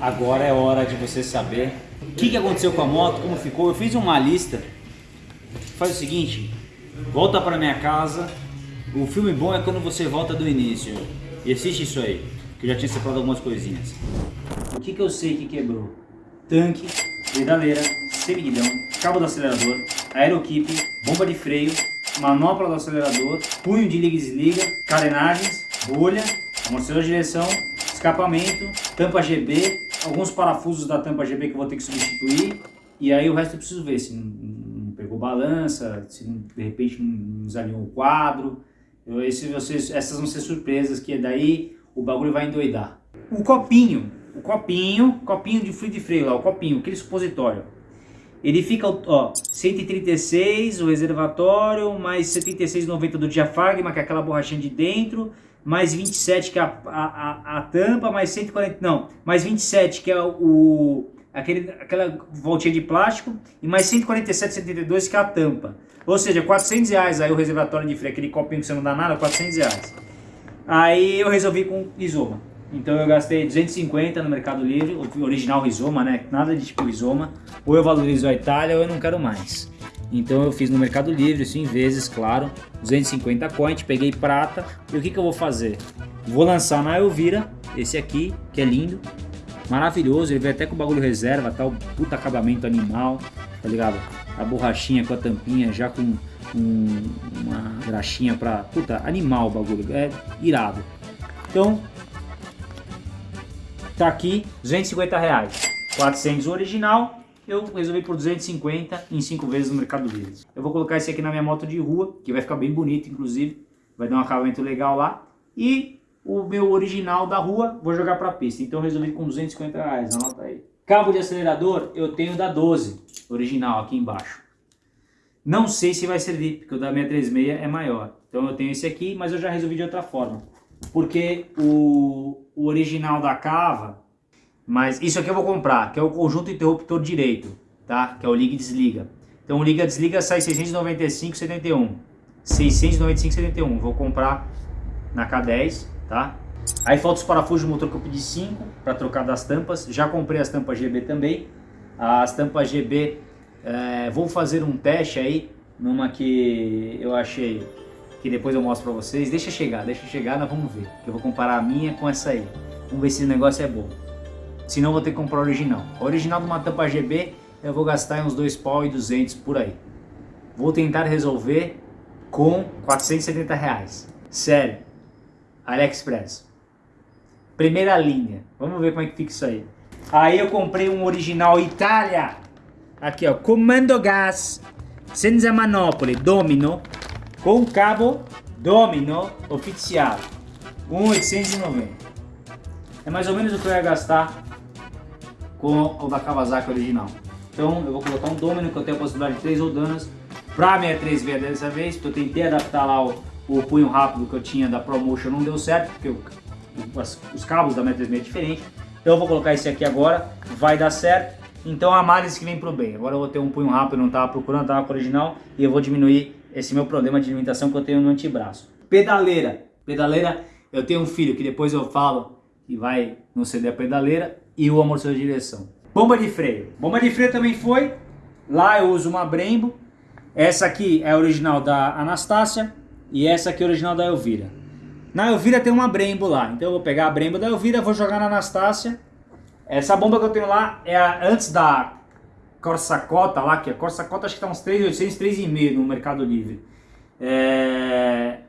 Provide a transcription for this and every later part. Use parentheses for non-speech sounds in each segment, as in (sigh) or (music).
Agora é hora de você saber o que, que aconteceu com a moto, como ficou. Eu fiz uma lista. Faz o seguinte, volta para minha casa. O filme bom é quando você volta do início. E assiste isso aí, que eu já tinha separado algumas coisinhas. O que, que eu sei que quebrou? Tanque, pedaleira, semiguidão, cabo do acelerador, aeroquipe, bomba de freio, manopla do acelerador, punho de liga e desliga, carenagens, bolha, amortecedor de direção, escapamento, tampa GB, alguns parafusos da tampa GB que eu vou ter que substituir, e aí o resto eu preciso ver se não, não pegou balança, se não, de repente não desalinhou o quadro, eu, esse, vocês, essas vão ser surpresas que daí o bagulho vai endoidar. O copinho, o copinho, copinho de fluido de freio lá, o copinho, aquele supositório, ele fica, ó, 136 o reservatório, mais 76,90 do diafragma, que é aquela borrachinha de dentro, mais 27 que é a, a, a, tampa, mais 140, não, mais 27 que é o, aquele, aquela voltinha de plástico e mais 147,72 que é a tampa. Ou seja, 400 reais aí o reservatório de freio, aquele copinho que você não dá nada, 400 reais. Aí eu resolvi com Rizoma. Então eu gastei 250 no Mercado Livre, original Rizoma, né? Nada de tipo Rizoma. Ou eu valorizo a Itália ou eu não quero mais. Então eu fiz no Mercado Livre, isso em vezes, claro, 250 coins, peguei prata. E o que, que eu vou fazer? Vou lançar na Elvira, esse aqui, que é lindo, maravilhoso. Ele vem até com o bagulho reserva, tal, tá? puta acabamento animal, tá ligado? A borrachinha com a tampinha, já com um, uma graxinha pra... Puta, animal o bagulho, é irado. Então, tá aqui, 250 reais. 400 o original, eu resolvi por 250 em 5 vezes no Mercado Livre. Eu vou colocar esse aqui na minha moto de rua, que vai ficar bem bonito, inclusive. Vai dar um acabamento legal lá. E o meu original da rua, vou jogar para pista. Então eu resolvi com 250 reais, anota aí. Cabo de acelerador, eu tenho da 12, original, aqui embaixo. Não sei se vai servir, porque o da 636 é maior. Então eu tenho esse aqui, mas eu já resolvi de outra forma. Porque o, o original da Cava, mas isso aqui eu vou comprar, que é o conjunto interruptor direito, tá? Que é o liga e desliga. Então o liga e desliga sai 695,71. 695,71. Vou comprar na K10, tá? Aí falta os parafusos do motor que eu pedi 5 para trocar das tampas. Já comprei as tampas GB também. As tampas GB, é, vou fazer um teste aí, numa que eu achei que depois eu mostro para vocês. Deixa chegar, deixa chegar, nós vamos ver. Eu vou comparar a minha com essa aí. Vamos ver se o negócio é bom. Senão vou ter que comprar original. O original de uma tampa GB eu vou gastar uns 2 pau e 200 por aí. Vou tentar resolver com 470 reais. Sério. AliExpress. Primeira linha. Vamos ver como é que fica isso aí. Aí eu comprei um original Itália. Aqui ó, Comando Gas. Senza manopole, domino. Com cabo domino oficial. 1,890. É mais ou menos o que eu ia gastar com o da Kawasaki original. Então eu vou colocar um Domino que eu tenho a possibilidade de 3 rodanas para 63V dessa vez, porque eu tentei adaptar lá o, o punho rápido que eu tinha da ProMotion, não deu certo, porque o, os, os cabos da 63V é diferente. Então eu vou colocar esse aqui agora, vai dar certo. Então a análise que vem pro bem. Agora eu vou ter um punho rápido, não estava procurando, estava com o original, e eu vou diminuir esse meu problema de limitação que eu tenho no antebraço. Pedaleira. Pedaleira, eu tenho um filho que depois eu falo que vai no CD a pedaleira e o amortecedor de direção. Bomba de freio. Bomba de freio também foi. Lá eu uso uma Brembo. Essa aqui é original da Anastácia e essa aqui é original da Elvira. Na Elvira tem uma Brembo lá, então eu vou pegar a Brembo da Elvira, vou jogar na Anastácia. Essa bomba que eu tenho lá é a, antes da Corsacota lá, que a Corsacota acho que tá uns 3.800, 3,5 no Mercado Livre. É...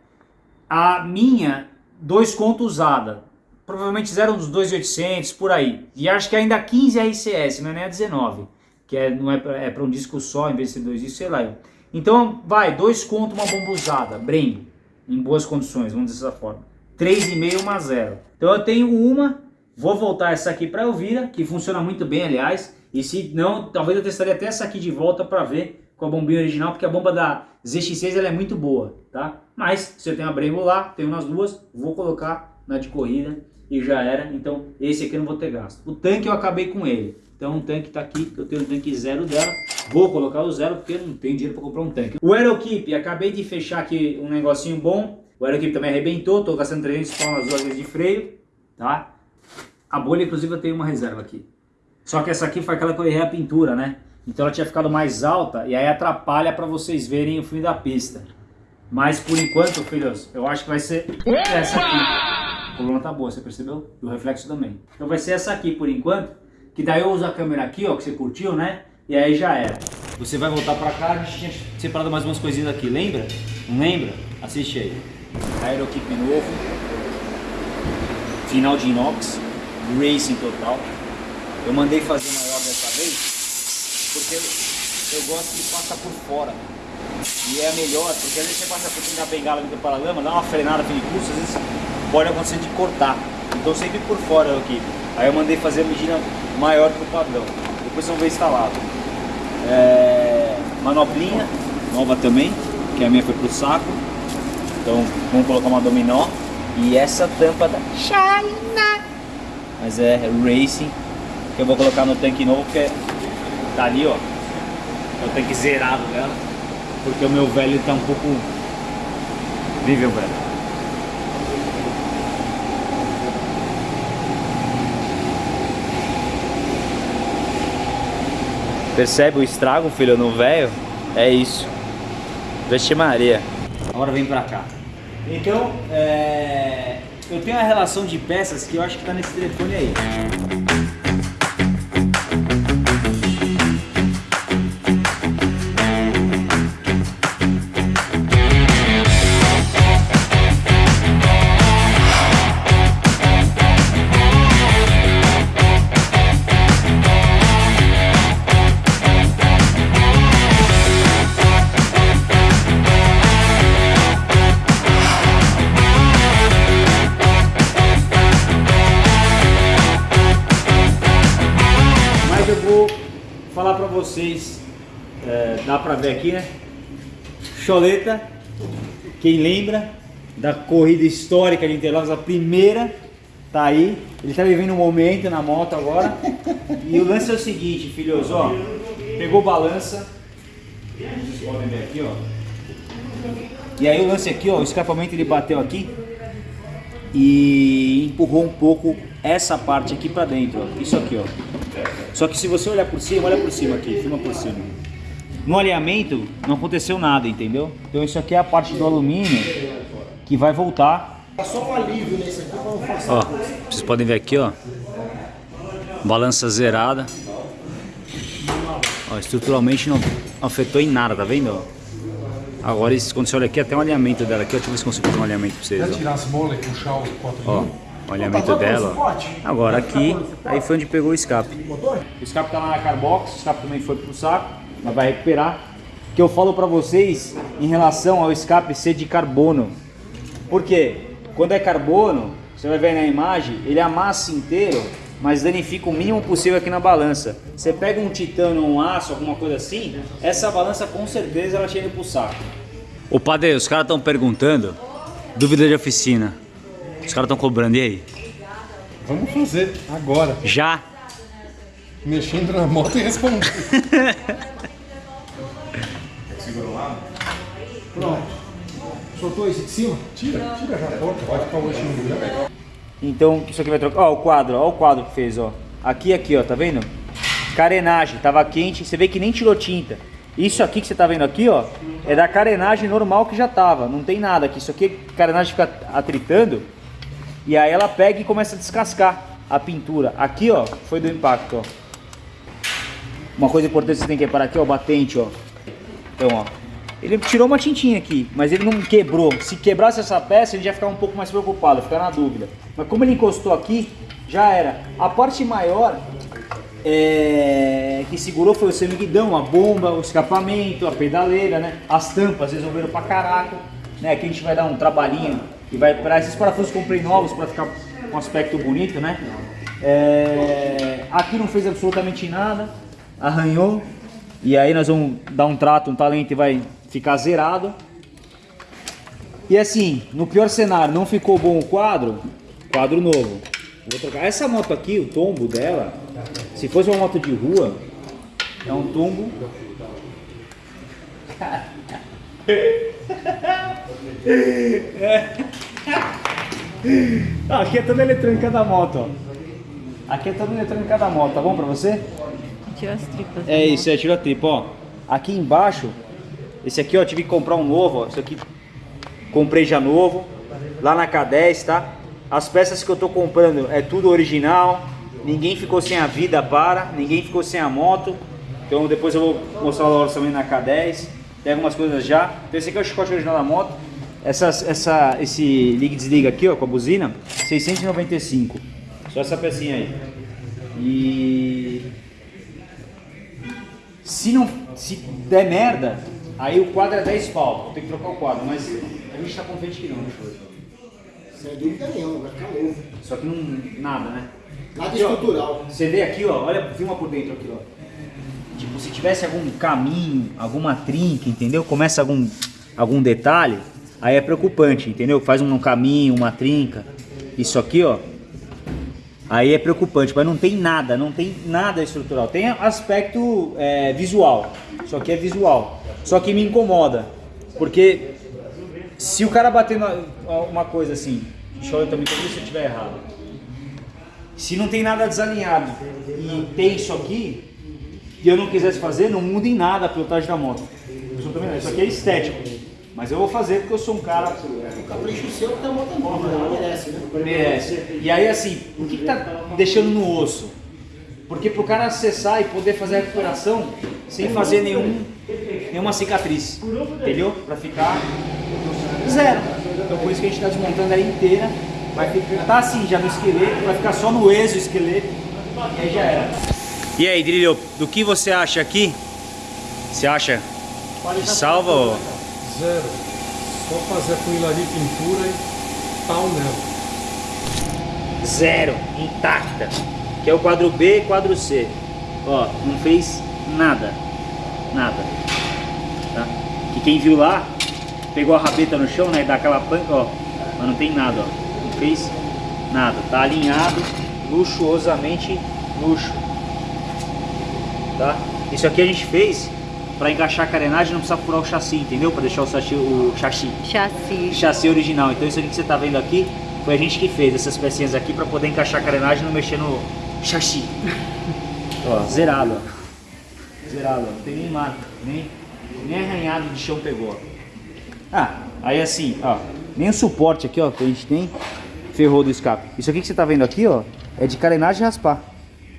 A minha, dois contos usada, provavelmente zero uns 2.800 por aí. E acho que ainda 15 RCS, não é nem a 19, que é, não é, é para um disco só, em vez de ser dois discos, sei lá. Então, vai, dois conto uma bomba usada, Brem, em boas condições, vamos dizer dessa forma. 3,5 uma zero. Então eu tenho uma, vou voltar essa aqui para Elvira, que funciona muito bem, aliás. E se não, talvez eu testaria até essa aqui de volta para ver com a bombinha original, porque a bomba da ZX6 ela é muito boa, tá? Mas se eu tenho a Brembo lá, tenho nas duas, vou colocar na de corrida e já era. Então esse aqui eu não vou ter gasto. O tanque eu acabei com ele. Então o tanque está aqui, eu tenho o tanque zero dela. Vou colocar o zero porque não tenho dinheiro para comprar um tanque. O Aerokeep, acabei de fechar aqui um negocinho bom. O Aerokeep também arrebentou, estou gastando 300 pau nas duas vezes de freio, tá? A bolha, inclusive, eu tenho uma reserva aqui. Só que essa aqui foi aquela que eu errei a pintura, né? Então ela tinha ficado mais alta e aí atrapalha para vocês verem o fim da pista. Mas por enquanto, filhos, eu acho que vai ser essa aqui. A coluna tá boa, você percebeu? E o reflexo também. Então vai ser essa aqui por enquanto. Que daí eu uso a câmera aqui, ó, que você curtiu, né? E aí já era. Você vai voltar pra cá, a gente tinha separado mais umas coisinhas aqui, lembra? Não lembra? Assiste aí. Aerokick novo. Final de inox. Racing total. Eu mandei fazer maior dessa vez, porque eu gosto que passa por fora. E é melhor, porque às vezes você passa por cima da bengala do paralama, dá uma frenada de curso, às vezes pode acontecer de cortar. Então sempre por fora aqui. Aí eu mandei fazer a medida maior que o padrão. Depois vão ver instalado. É... Manoplinha, nova também, que a minha foi pro saco. Então vamos colocar uma dominó. E essa tampa da China. Mas é Racing que eu vou colocar no tanque novo, porque tá ali, ó, é o tanque zerado dela, porque o meu velho tá um pouco nível velho. Percebe o estrago, filho, no velho? É isso. Veste Maria. Agora vem pra cá. Então, é... eu tenho a relação de peças que eu acho que tá nesse telefone aí. Aqui, né? Choleta, quem lembra da corrida histórica de Interlagos, a primeira, tá aí. Ele tá vivendo um momento na moto agora. E o lance é o seguinte, filhos, ó. Pegou balança. Vocês podem ver aqui, ó. E aí o lance aqui, ó, o escapamento ele bateu aqui e empurrou um pouco essa parte aqui para dentro, ó. Isso aqui, ó. Só que se você olhar por cima, olha por cima aqui, filma por cima. No alinhamento não aconteceu nada, entendeu? Então isso aqui é a parte do alumínio que vai voltar. Tá só um alívio nesse aqui não forçar. Ó, vocês podem ver aqui, ó. Balança zerada. Ó, estruturalmente não afetou em nada, tá vendo? Agora, quando você olha aqui, até um alinhamento dela aqui, deixa eu ver se consigo fazer um alinhamento pra vocês. Ó. tirar as bolas e puxar o 4 Ó o alinhamento dela. Agora aqui, aí foi onde pegou o escape. O escape tá lá na Carbox, o escape também foi pro saco, mas vai recuperar. Que eu falo para vocês em relação ao escape ser de carbono. Por quê? Quando é carbono, você vai ver na imagem, ele amassa inteiro, mas danifica o mínimo possível aqui na balança. Você pega um titânio, um aço, alguma coisa assim, essa balança com certeza ela chega pro saco. O padre, os caras estão perguntando, dúvida de oficina. Os caras estão cobrando, e aí? Vamos fazer, agora. Já? Mexendo na moto e respondendo. (laughs) Soltou esse de cima? Tira, tira já a porta, vai ficar o eixinho já. Então, isso aqui vai trocar. Ó, o quadro, ó o quadro que fez, ó. Aqui, aqui, ó, tá vendo? Carenagem, tava quente, você vê que nem tirou tinta. Isso aqui que você tá vendo aqui, ó, é da carenagem normal que já tava, não tem nada aqui. Isso aqui, carenagem fica atritando, e aí ela pega e começa a descascar a pintura. Aqui, ó, foi do impacto, ó. Uma coisa importante que você tem que reparar aqui, ó, o batente, ó. Então, ó. Ele tirou uma tintinha aqui, mas ele não quebrou. Se quebrasse essa peça, ele já ficar um pouco mais preocupado, ficar na dúvida. Mas como ele encostou aqui, já era. A parte maior é, que segurou foi o semiguidão, a bomba, o escapamento, a pedaleira, né? As tampas resolveram pra caraca, né? Aqui a gente vai dar um trabalhinho e vai para esses parafusos comprei novos para ficar com um aspecto bonito, né? É, aqui não fez absolutamente nada, arranhou. E aí nós vamos dar um trato, um talento e vai ficar zerado. E assim, no pior cenário, não ficou bom o quadro, quadro novo. Vou trocar. Essa moto aqui, o tombo dela, se fosse uma moto de rua, é um tombo. (laughs) ah, aqui é toda a eletrônica da moto, ó. Aqui é toda a eletrônica da moto, tá bom pra você? Tira as tripas. É isso, é tiro a tripa, ó. Aqui embaixo, esse aqui, ó, tive que comprar um novo, ó. Isso aqui comprei já novo, lá na K10, tá? As peças que eu tô comprando é tudo original, ninguém ficou sem a vida para, ninguém ficou sem a moto. Então depois eu vou mostrar o orçamento na K10, tem algumas coisas já. Então esse aqui é o chicote original da moto. Essa, essa, esse liga e desliga aqui, ó, com a buzina, 695. Só essa pecinha aí. E se não se der merda, aí o quadro é 10 pau. Ter que trocar o quadro, mas a gente tá confiante que não, né, Choro? Sem dúvida nenhuma, vai ficar. Só que não. nada, né? Nada Aqui, ó, estrutural. Você vê aqui, ó, olha, filma por dentro aqui, ó. Tipo, se tivesse algum caminho, alguma trinca, entendeu? Começa algum, algum detalhe, aí é preocupante, entendeu? Faz um caminho, uma trinca. Isso aqui, ó. Aí é preocupante, mas não tem nada, não tem nada estrutural. Tem aspecto é, visual, isso aqui é visual. Só que me incomoda, porque se o cara bater na- uma coisa assim, deixa eu também se eu estiver errado. Se não tem nada desalinhado e tem isso aqui, e eu não quisesse fazer, não muda em nada a pilotagem da moto. Absolutamente. Isso aqui é estético. Mas eu vou fazer porque eu sou um cara O capricho seu que tá moto nova, ela merece, né? merece. E aí assim, o que, que tá deixando no osso? Porque pro cara acessar e poder fazer a recuperação sem fazer nenhum, nenhuma cicatriz, entendeu? Pra ficar zero. Então por isso que a gente tá desmontando ela inteira. Vai ficar, tá assim já no esqueleto, vai ficar só no exoesqueleto e aí já era. E aí, Drilho, do que você acha aqui? Você acha que salva ou... Zero. Só fazer a funilaria e pintura e pau nela. zero, intacta. Que é o quadro B e quadro C. Ó, não fez nada. Nada. Que quem viu lá, pegou a rabeta no chão, né? E dá aquela panca, ó. Mas não tem nada, ó. Não fez nada. Tá alinhado, luxuosamente luxo. Tá? Isso aqui a gente fez pra encaixar a carenagem não precisa furar o chassi, entendeu? Pra deixar o chassi, o chassi Chassi. chassi original. Então isso aqui que você tá vendo aqui foi a gente que fez essas pecinhas aqui para poder encaixar a carenagem e não mexer no chassi. (laughs) ó, zerado, ó. Zerado, ó. Não tem nem marca, nem, nem arranhado de chão pegou. Ah, aí assim, ó, nem o suporte aqui, ó, que a gente tem, ferrou do escape. Isso aqui que você tá vendo aqui, ó, é de carenagem raspar.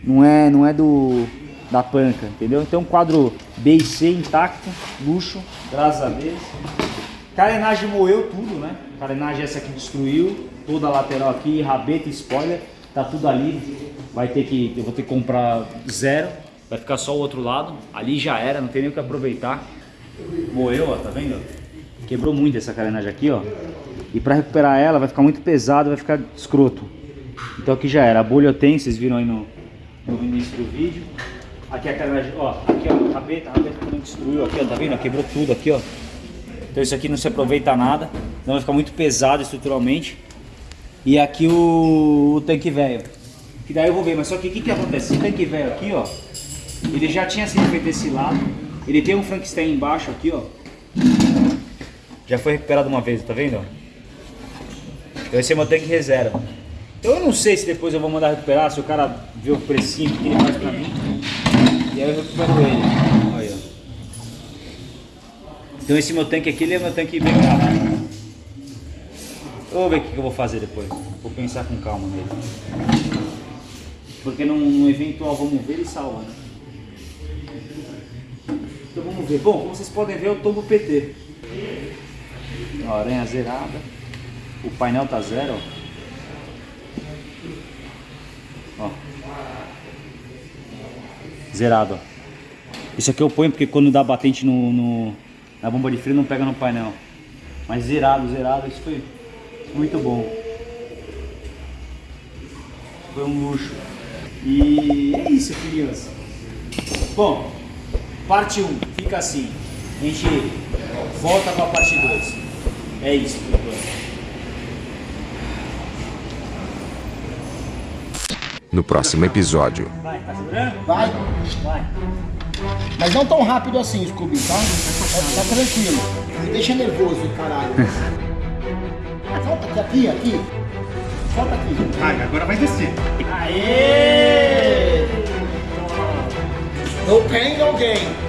Não é, não é do da panca, entendeu? Então quadro B e C intacto, luxo, graças a Deus. Carenagem moeu tudo, né? Carenagem essa aqui destruiu, toda a lateral aqui, rabeta spoiler, tá tudo ali. Vai ter que, eu vou ter que comprar zero, vai ficar só o outro lado. Ali já era, não tem nem o que aproveitar. Moeu, ó, tá vendo? Quebrou muito essa carenagem aqui, ó. E para recuperar ela vai ficar muito pesado, vai ficar escroto. Então aqui já era. A bolha eu tenho, vocês viram aí no, no início do vídeo. Aqui a carenagem, ó, aqui ó, a rabeta, a rabeta também destruiu aqui, ó, tá vendo? Quebrou tudo aqui, ó. Então isso aqui não se aproveita nada, então vai ficar muito pesado estruturalmente. E aqui o, o tanque velho. Que daí eu vou ver, mas só que o que, que acontece? Esse tanque velho aqui, ó, ele já tinha sido feito desse lado. Ele tem um Frankenstein embaixo aqui, ó. Já foi recuperado uma vez, tá vendo? Então esse é meu tanque reserva. Então eu não sei se depois eu vou mandar recuperar, se o cara vê o precinho que ele faz pra mim. E aí eu recupero ele. Olha. ó. Então esse meu tanque aqui, ele é meu tanque bem. Eu vou ver o que que eu vou fazer depois. Vou pensar com calma nele. Porque num, num eventual vamos ver, ele salva, né? Vamos ver. Bom, como vocês podem ver, eu tomo PT. Ó, aranha zerada. O painel tá zero, ó. Zerado. Isso aqui eu ponho porque quando dá batente no, no- na bomba de freio não pega no painel. Mas zerado, zerado, isso foi muito bom. Foi um luxo. E é isso, criança. Bom, parte 1 fica assim. A gente volta com a parte 2. É isso, por enquanto. No próximo episódio. Vai, tá segurando? Vai. Vai. Mas não tão rápido assim, Scooby, tá? Tá, tá tranquilo. Me deixa nervoso, caralho. Volta aqui, aqui, aqui. solta aqui. Vai, agora vai descer. No pain, no gain.